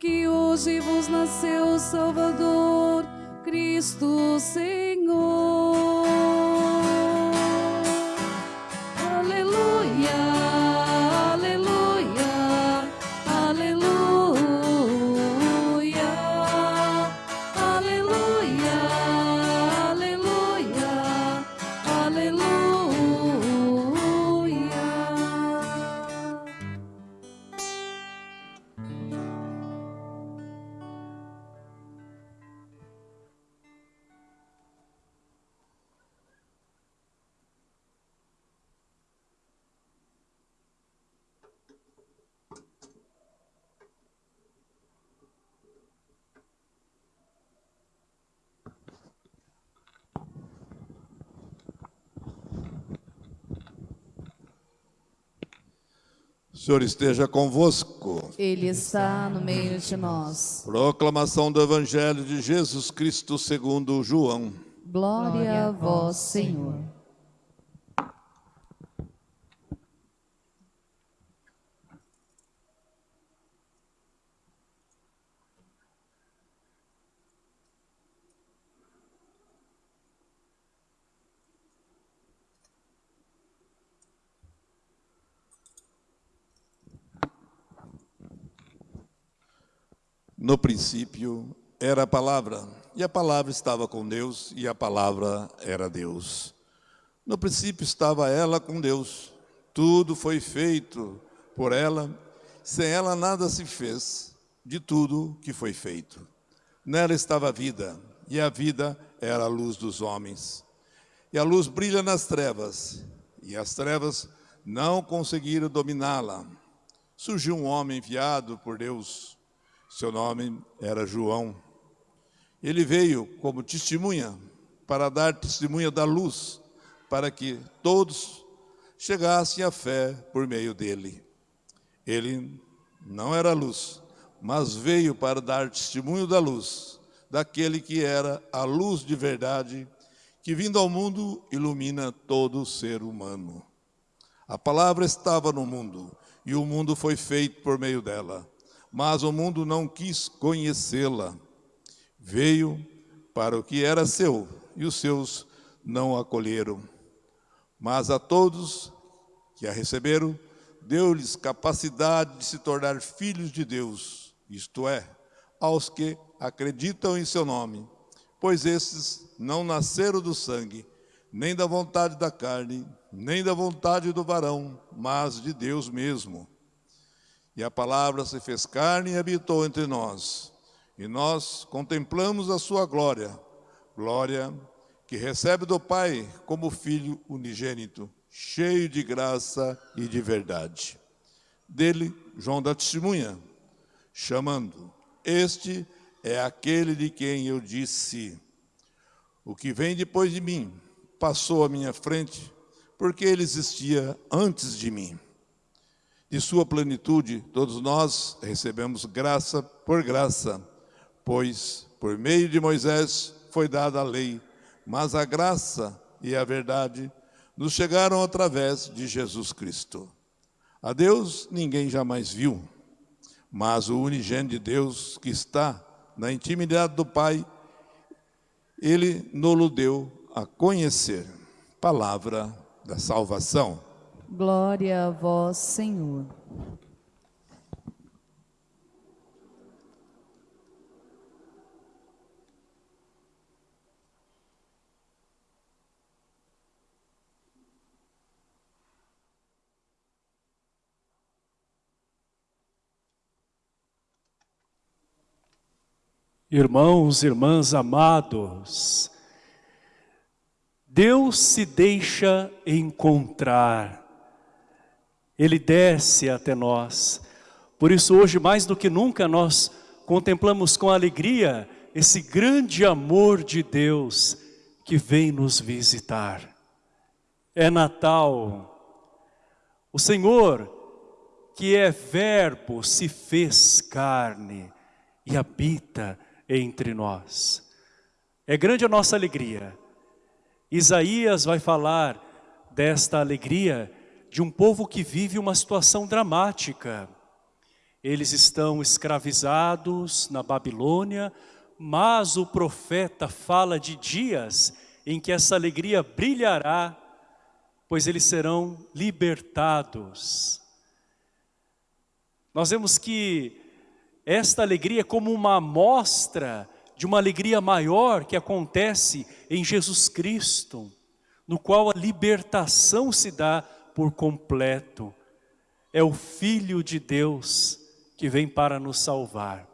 Que hoje vos nasceu o Salvador, Cristo Senhor. Senhor esteja convosco. Ele está no meio de nós. Proclamação do Evangelho de Jesus Cristo segundo João. Glória a vós, Senhor. No princípio era a palavra, e a palavra estava com Deus, e a palavra era Deus. No princípio estava ela com Deus. Tudo foi feito por ela, sem ela nada se fez de tudo que foi feito. Nela estava a vida, e a vida era a luz dos homens. E a luz brilha nas trevas, e as trevas não conseguiram dominá-la. Surgiu um homem enviado por Deus, seu nome era João. Ele veio como testemunha para dar testemunha da luz, para que todos chegassem à fé por meio dele. Ele não era luz, mas veio para dar testemunho da luz, daquele que era a luz de verdade, que vindo ao mundo ilumina todo ser humano. A palavra estava no mundo, e o mundo foi feito por meio dela mas o mundo não quis conhecê-la. Veio para o que era seu, e os seus não acolheram. Mas a todos que a receberam, deu-lhes capacidade de se tornar filhos de Deus, isto é, aos que acreditam em seu nome, pois esses não nasceram do sangue, nem da vontade da carne, nem da vontade do varão, mas de Deus mesmo. E a palavra se fez carne e habitou entre nós. E nós contemplamos a sua glória, glória que recebe do Pai como filho unigênito, cheio de graça e de verdade. Dele, João dá testemunha, chamando: Este é aquele de quem eu disse: O que vem depois de mim passou à minha frente, porque ele existia antes de mim de sua plenitude, todos nós recebemos graça por graça, pois por meio de Moisés foi dada a lei, mas a graça e a verdade nos chegaram através de Jesus Cristo. A Deus ninguém jamais viu, mas o unigênito de Deus que está na intimidade do Pai, ele nos deu a conhecer. Palavra da salvação. Glória a vós, Senhor. Irmãos, irmãs amados, Deus se deixa encontrar ele desce até nós. Por isso hoje mais do que nunca nós contemplamos com alegria esse grande amor de Deus que vem nos visitar. É Natal. O Senhor, que é verbo, se fez carne e habita entre nós. É grande a nossa alegria. Isaías vai falar desta alegria de um povo que vive uma situação dramática. Eles estão escravizados na Babilônia, mas o profeta fala de dias em que essa alegria brilhará, pois eles serão libertados. Nós vemos que esta alegria é como uma amostra de uma alegria maior que acontece em Jesus Cristo, no qual a libertação se dá por completo. É o Filho de Deus que vem para nos salvar.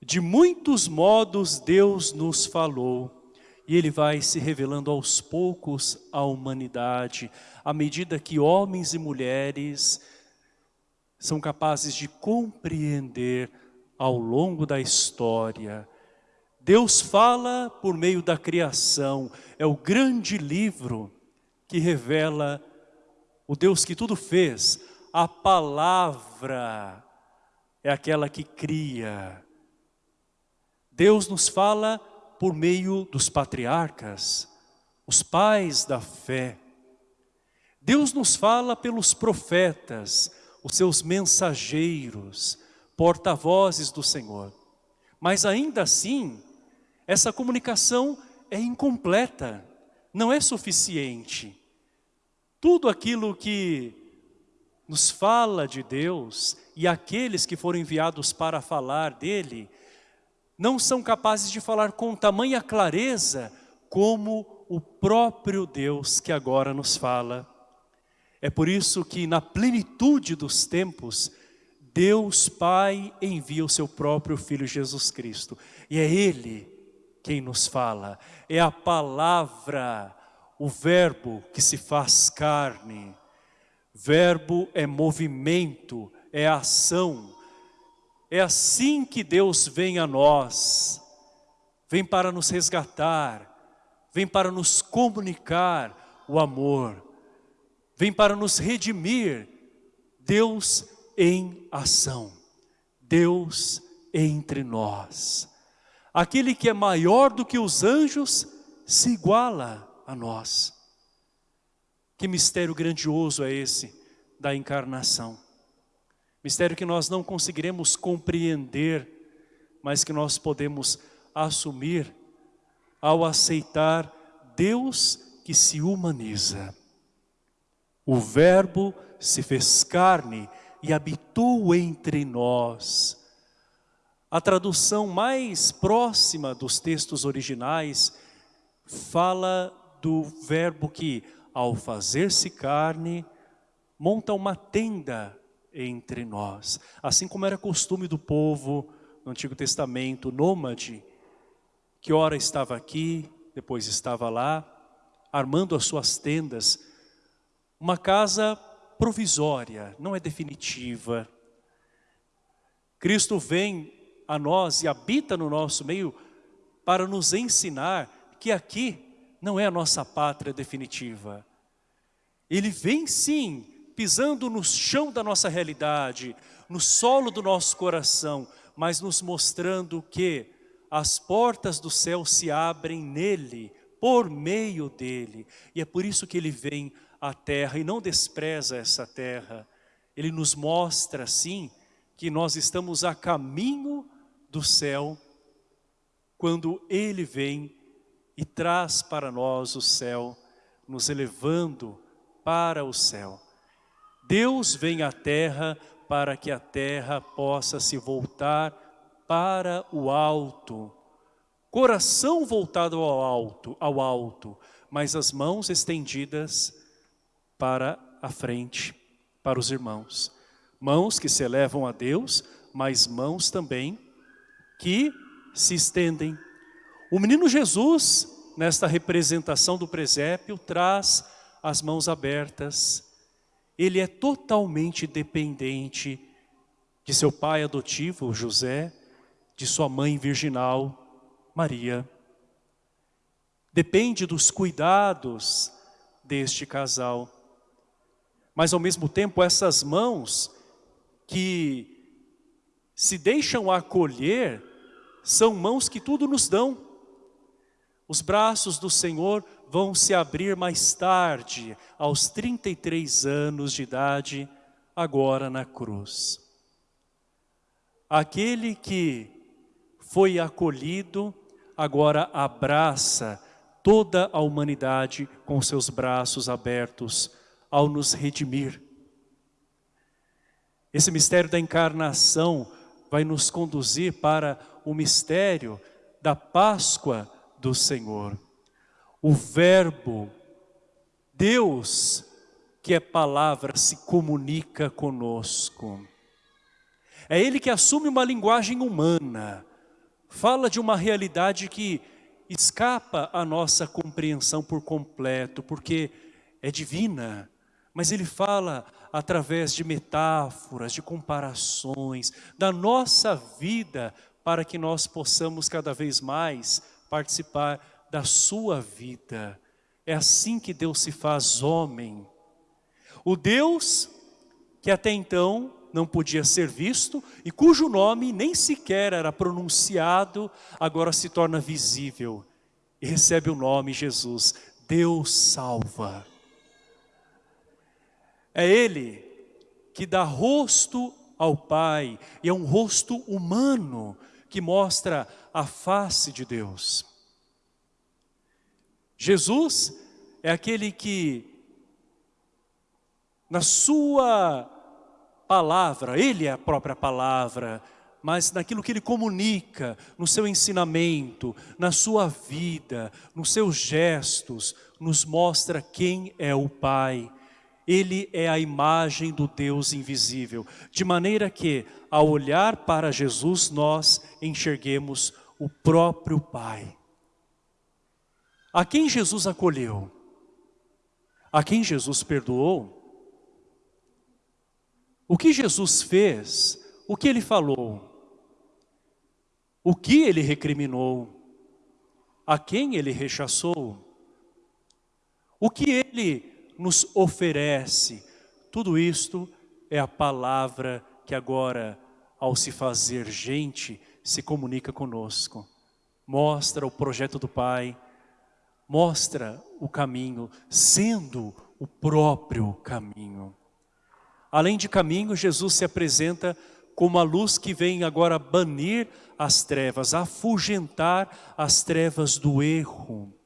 De muitos modos Deus nos falou, e Ele vai se revelando aos poucos à humanidade, à medida que homens e mulheres são capazes de compreender ao longo da história Deus fala por meio da criação, é o grande livro que revela o Deus que tudo fez. A palavra é aquela que cria. Deus nos fala por meio dos patriarcas, os pais da fé. Deus nos fala pelos profetas, os seus mensageiros, porta-vozes do Senhor. Mas ainda assim, essa comunicação é incompleta, não é suficiente. Tudo aquilo que nos fala de Deus e aqueles que foram enviados para falar dele, não são capazes de falar com tamanha clareza como o próprio Deus que agora nos fala. É por isso que na plenitude dos tempos, Deus Pai envia o seu próprio Filho Jesus Cristo. E é Ele quem nos fala, é a palavra, o verbo que se faz carne. Verbo é movimento, é ação. É assim que Deus vem a nós. Vem para nos resgatar, vem para nos comunicar o amor, vem para nos redimir. Deus em ação, Deus entre nós. Aquele que é maior do que os anjos se iguala a nós. Que mistério grandioso é esse da encarnação. Mistério que nós não conseguiremos compreender, mas que nós podemos assumir ao aceitar Deus que se humaniza. O verbo se fez carne e habitou entre nós. A tradução mais próxima dos textos originais fala do verbo que, ao fazer-se carne, monta uma tenda entre nós. Assim como era costume do povo no Antigo Testamento, nômade, que ora estava aqui, depois estava lá, armando as suas tendas. Uma casa provisória, não é definitiva. Cristo vem a nós e habita no nosso meio para nos ensinar que aqui não é a nossa pátria definitiva. Ele vem sim, pisando no chão da nossa realidade, no solo do nosso coração, mas nos mostrando que as portas do céu se abrem nele, por meio dele. E é por isso que ele vem à terra e não despreza essa terra. Ele nos mostra, sim, que nós estamos a caminho do céu, quando Ele vem e traz para nós o céu, nos elevando para o céu. Deus vem à terra para que a terra possa se voltar para o alto. Coração voltado ao alto, ao alto, mas as mãos estendidas para a frente, para os irmãos. Mãos que se elevam a Deus, mas mãos também que se estendem. O menino Jesus, nesta representação do presépio, traz as mãos abertas. Ele é totalmente dependente de seu pai adotivo, José, de sua mãe virginal, Maria. Depende dos cuidados deste casal. Mas ao mesmo tempo essas mãos que se deixam acolher são mãos que tudo nos dão. Os braços do Senhor vão se abrir mais tarde, aos 33 anos de idade, agora na cruz. Aquele que foi acolhido, agora abraça toda a humanidade com seus braços abertos ao nos redimir. Esse mistério da encarnação vai nos conduzir para o mistério da Páscoa do Senhor. O verbo, Deus, que é palavra, se comunica conosco. É Ele que assume uma linguagem humana, fala de uma realidade que escapa à nossa compreensão por completo, porque é divina, mas Ele fala através de metáforas, de comparações, da nossa vida, para que nós possamos cada vez mais participar da sua vida. É assim que Deus se faz homem. O Deus que até então não podia ser visto e cujo nome nem sequer era pronunciado, agora se torna visível e recebe o nome Jesus. Deus salva. É Ele que dá rosto ao Pai e é um rosto humano que mostra a face de Deus. Jesus é aquele que na sua palavra, Ele é a própria palavra, mas naquilo que Ele comunica, no seu ensinamento, na sua vida, nos seus gestos, nos mostra quem é o Pai. Ele é a imagem do Deus invisível, de maneira que, ao olhar para Jesus, nós enxerguemos o próprio Pai. A quem Jesus acolheu? A quem Jesus perdoou? O que Jesus fez? O que ele falou? O que ele recriminou? A quem ele rechaçou? O que ele nos oferece? Tudo isto é a palavra que agora, ao se fazer gente, se comunica conosco. Mostra o projeto do Pai, mostra o caminho, sendo o próprio caminho. Além de caminho, Jesus se apresenta como a luz que vem agora banir as trevas, afugentar as trevas do erro.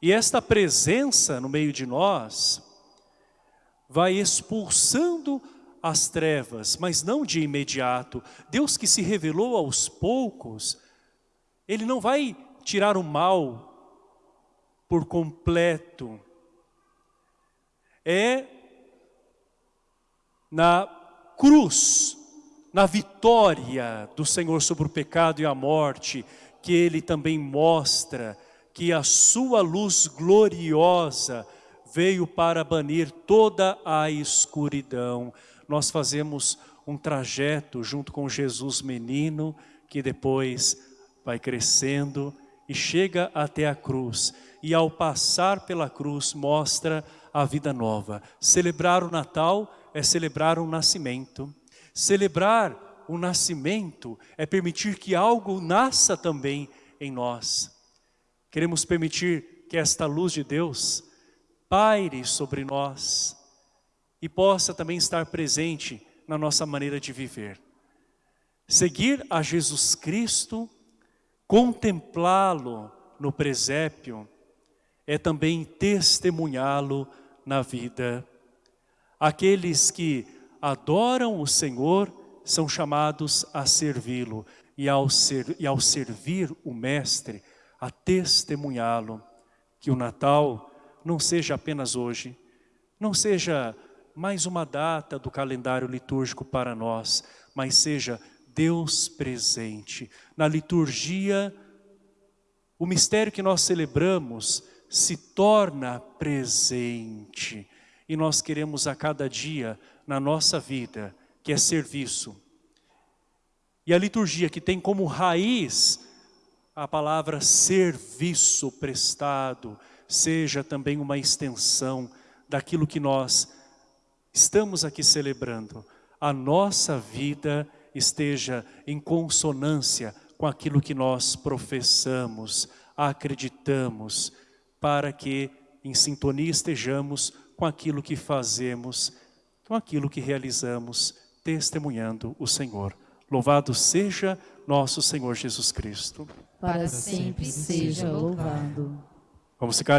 E esta presença no meio de nós vai expulsando as trevas, mas não de imediato. Deus que se revelou aos poucos, Ele não vai tirar o mal por completo. É na cruz, na vitória do Senhor sobre o pecado e a morte, que Ele também mostra que a sua luz gloriosa veio para banir toda a escuridão. Nós fazemos um trajeto junto com Jesus menino, que depois vai crescendo e chega até a cruz. E ao passar pela cruz mostra a vida nova. Celebrar o Natal é celebrar um nascimento. Celebrar o nascimento é permitir que algo nasça também em nós. Queremos permitir que esta luz de Deus paire sobre nós e possa também estar presente na nossa maneira de viver. Seguir a Jesus Cristo, contemplá-lo no presépio, é também testemunhá-lo na vida Aqueles que adoram o Senhor são chamados a servi-lo e, ao ser, e ao servir o Mestre, a testemunhá-lo. Que o Natal não seja apenas hoje, não seja mais uma data do calendário litúrgico para nós, mas seja Deus presente. Na liturgia, o mistério que nós celebramos se torna presente e nós queremos a cada dia na nossa vida, que é serviço. E a liturgia que tem como raiz a palavra serviço prestado, seja também uma extensão daquilo que nós estamos aqui celebrando. A nossa vida esteja em consonância com aquilo que nós professamos, acreditamos, para que em sintonia estejamos com aquilo que fazemos, com aquilo que realizamos, testemunhando o Senhor. Louvado seja nosso Senhor Jesus Cristo. Para sempre seja louvado. Vamos ficar